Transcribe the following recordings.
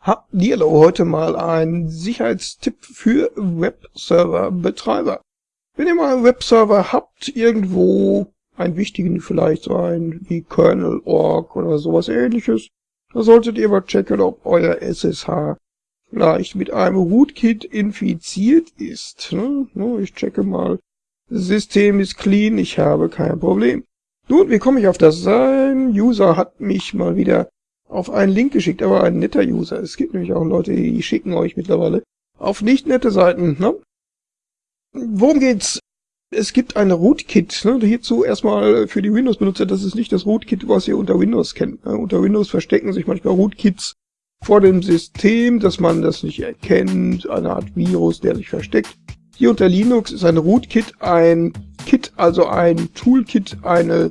Hallihallo, heute mal ein Sicherheitstipp für Webserver-Betreiber. Wenn ihr mal einen Webserver habt, irgendwo einen wichtigen vielleicht so ein wie Kernel.org oder sowas ähnliches, da solltet ihr mal checken, ob euer SSH vielleicht mit einem Rootkit infiziert ist. Ne? Ich checke mal. System ist clean, ich habe kein Problem. Nun, wie komme ich auf das? Ein User hat mich mal wieder auf einen Link geschickt, aber ein netter User. Es gibt nämlich auch Leute, die schicken euch mittlerweile auf nicht nette Seiten. Ne? Worum geht's? Es gibt eine Rootkit. Ne? Hierzu erstmal für die Windows-Benutzer, das ist nicht das Rootkit, was ihr unter Windows kennt. Ne? Unter Windows verstecken sich manchmal Rootkits vor dem System, dass man das nicht erkennt, eine Art Virus, der sich versteckt. Hier unter Linux ist eine Rootkit ein Kit, also ein Toolkit, eine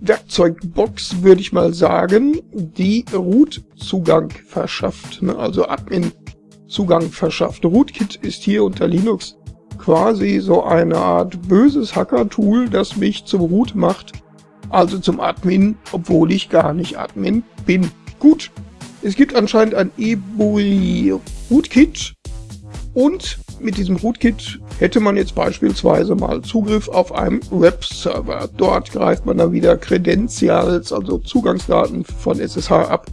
Werkzeugbox, würde ich mal sagen, die Root-Zugang verschafft, ne? also Admin-Zugang verschafft. Rootkit ist hier unter Linux quasi so eine Art böses Hacker-Tool, das mich zum Root macht, also zum Admin, obwohl ich gar nicht Admin bin. Gut, es gibt anscheinend ein eBury Rootkit und mit diesem Rootkit hätte man jetzt beispielsweise mal Zugriff auf einen Webserver. Dort greift man dann wieder Credentials, also Zugangsdaten von SSH ab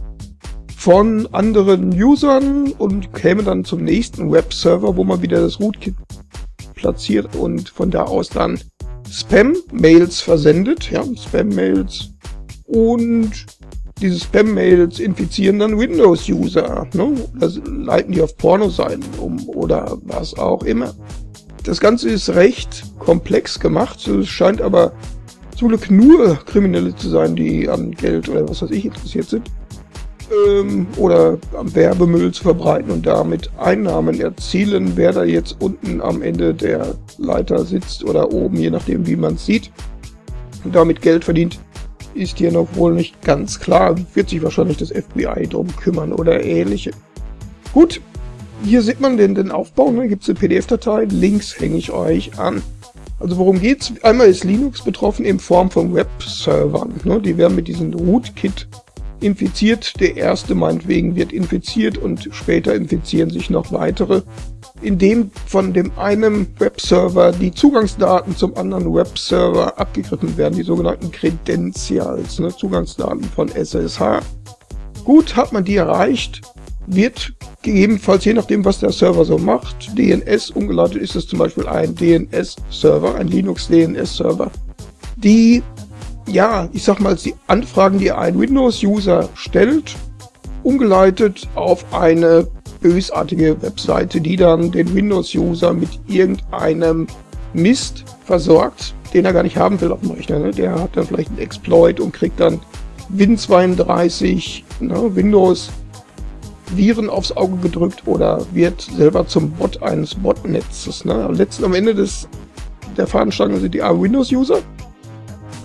von anderen Usern und käme dann zum nächsten Webserver, wo man wieder das Rootkit platziert und von da aus dann Spam-Mails versendet, ja, Spam-Mails und diese Spam-Mails infizieren dann Windows-User, ne? Also leiten die auf Pornoseiten um oder was auch immer. Das Ganze ist recht komplex gemacht, es scheint aber zum Glück nur Kriminelle zu sein, die an Geld oder was weiß ich interessiert sind. Ähm, oder am Werbemüll zu verbreiten und damit Einnahmen erzielen, wer da jetzt unten am Ende der Leiter sitzt oder oben, je nachdem wie man es sieht, und damit Geld verdient, ist hier noch wohl nicht ganz klar. Wird sich wahrscheinlich das FBI drum kümmern oder ähnliche. Gut, hier sieht man den, den Aufbau, ne? gibt es eine PDF-Datei, Links hänge ich euch an. Also worum geht's? Einmal ist Linux betroffen in Form von Webservern. Ne? Die werden mit diesem Rootkit infiziert. Der erste meinetwegen wird infiziert und später infizieren sich noch weitere. Indem von dem einen Webserver die Zugangsdaten zum anderen Webserver abgegriffen werden, die sogenannten Credentials, ne? Zugangsdaten von SSH. Gut, hat man die erreicht, wird gegebenenfalls, je nachdem, was der Server so macht, DNS umgeleitet ist es zum Beispiel ein DNS-Server, ein Linux-DNS-Server, die, ja, ich sag mal, die Anfragen, die ein Windows-User stellt, umgeleitet auf eine bösartige Webseite, die dann den Windows-User mit irgendeinem Mist versorgt, den er gar nicht haben will auf dem Rechner. Ne? Der hat dann vielleicht einen Exploit und kriegt dann Win32, ne, Windows Viren aufs Auge gedrückt oder wird selber zum Bot eines Botnetzes. Ne? Letzten am Ende des, der Fahnenstange sind die Windows-User.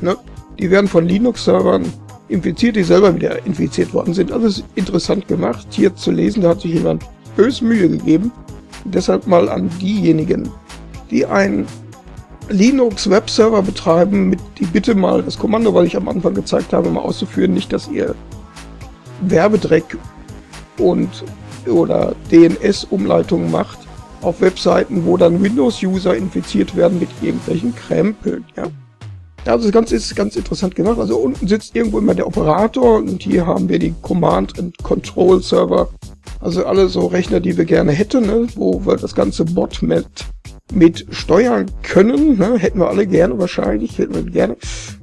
Ne? Die werden von Linux-Servern infiziert, die selber wieder infiziert worden sind. Alles interessant gemacht, hier zu lesen. Da hat sich jemand bös Mühe gegeben. Deshalb mal an diejenigen, die einen Linux-Webserver betreiben, mit die bitte mal das Kommando, was ich am Anfang gezeigt habe, mal auszuführen. Nicht, dass ihr Werbedreck und oder DNS-Umleitungen macht auf Webseiten, wo dann Windows-User infiziert werden mit irgendwelchen Krempeln. Ja? Also das Ganze ist ganz interessant gemacht. Also unten sitzt irgendwo immer der Operator und hier haben wir die Command and Control Server. Also alle so Rechner, die wir gerne hätten, ne? wo wir das ganze Botnet mit steuern können. Ne? Hätten wir alle gerne wahrscheinlich, hätten wir gerne.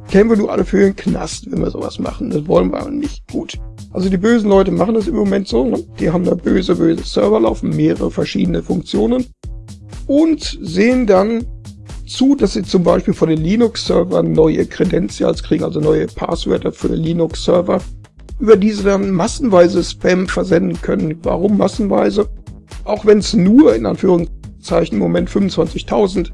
Kennen wir nur alle für den Knast, wenn wir sowas machen. Das wollen wir aber nicht. Gut. Also die bösen Leute machen das im Moment so. Ne? Die haben da böse, böse Server laufen, mehrere verschiedene Funktionen. Und sehen dann zu, dass sie zum Beispiel von den Linux-Servern neue Credentials kriegen, also neue Passwörter für Linux-Server, über diese dann massenweise Spam versenden können. Warum massenweise? Auch wenn es nur in Anführungszeichen im Moment 25.000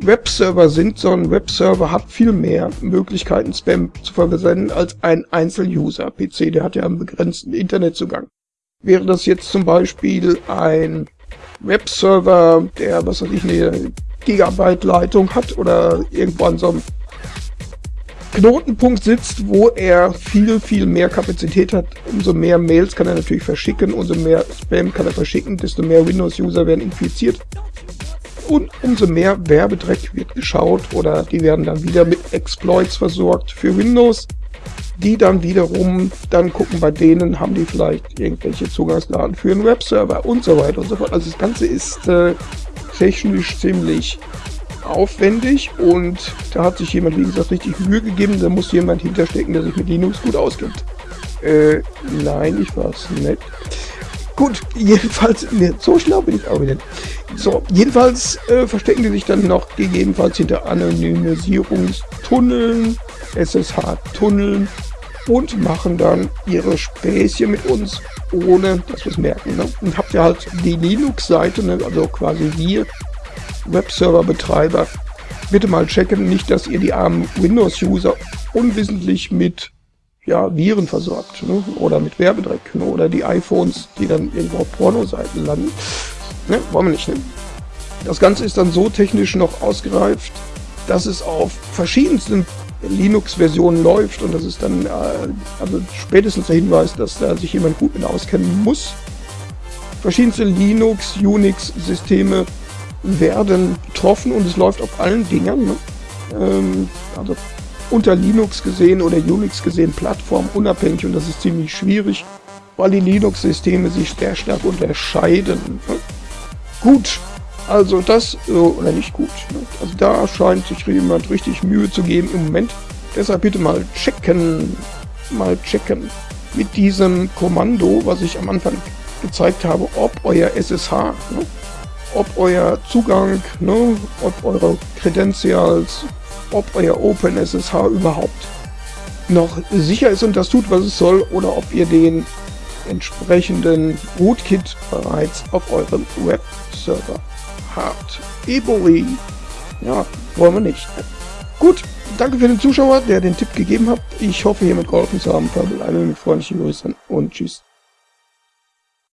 Webserver sind, so ein Webserver hat viel mehr Möglichkeiten, Spam zu versenden als ein Einzel-User-PC. Der hat ja einen begrenzten Internetzugang. Wäre das jetzt zum Beispiel ein Webserver, der, was weiß ich, eine Gigabyte Leitung hat oder irgendwo an so einem Knotenpunkt sitzt, wo er viel, viel mehr Kapazität hat. Umso mehr Mails kann er natürlich verschicken, umso mehr Spam kann er verschicken, desto mehr Windows-User werden infiziert. Und umso mehr Werbedreck wird geschaut oder die werden dann wieder mit Exploits versorgt für Windows, die dann wiederum dann gucken, bei denen haben die vielleicht irgendwelche Zugangsdaten für einen Webserver und so weiter und so fort. Also das Ganze ist äh, technisch ziemlich aufwendig und da hat sich jemand, wie gesagt, richtig Mühe gegeben. Da muss jemand hinterstecken, der sich mit Linux gut auskennt. Äh, nein, ich war's nicht. Gut, jedenfalls, ne, so schlau bin ich auch wieder. So, jedenfalls äh, verstecken die sich dann noch gegebenenfalls hinter Anonymisierungstunneln, SSH-Tunneln und machen dann ihre Späßchen mit uns, ohne dass wir es merken. Ne? Und habt ihr halt die Linux-Seite, ne? also quasi wir Webserver-Betreiber, bitte mal checken, nicht, dass ihr die armen Windows-User unwissentlich mit ja, Viren versorgt ne? oder mit Werbedreck ne? oder die iPhones, die dann irgendwo auf Pornoseiten landen. Ne? Wollen wir nicht. Ne? Das Ganze ist dann so technisch noch ausgereift, dass es auf verschiedensten Linux-Versionen läuft und das ist dann äh, also spätestens der Hinweis, dass da sich jemand gut mit auskennen muss. Verschiedenste Linux, Unix-Systeme werden betroffen und es läuft auf allen Dingern. Ne? Ähm, also unter Linux gesehen oder Unix gesehen plattformunabhängig und das ist ziemlich schwierig, weil die Linux-Systeme sich sehr stark unterscheiden. Ne? Gut, also das, oder nicht gut, also da scheint sich jemand richtig Mühe zu geben im Moment. Deshalb bitte mal checken, mal checken mit diesem Kommando, was ich am Anfang gezeigt habe, ob euer SSH ne, ob euer Zugang, ne, ob eure Credentials, ob euer OpenSSH überhaupt noch sicher ist und das tut, was es soll, oder ob ihr den entsprechenden Rootkit bereits auf eurem Webserver habt. Eboli, ja, wollen wir nicht. Gut, danke für den Zuschauer, der den Tipp gegeben hat. Ich hoffe, hiermit geholfen zu haben. Verbleibe mit freundlichen Grüßen und tschüss.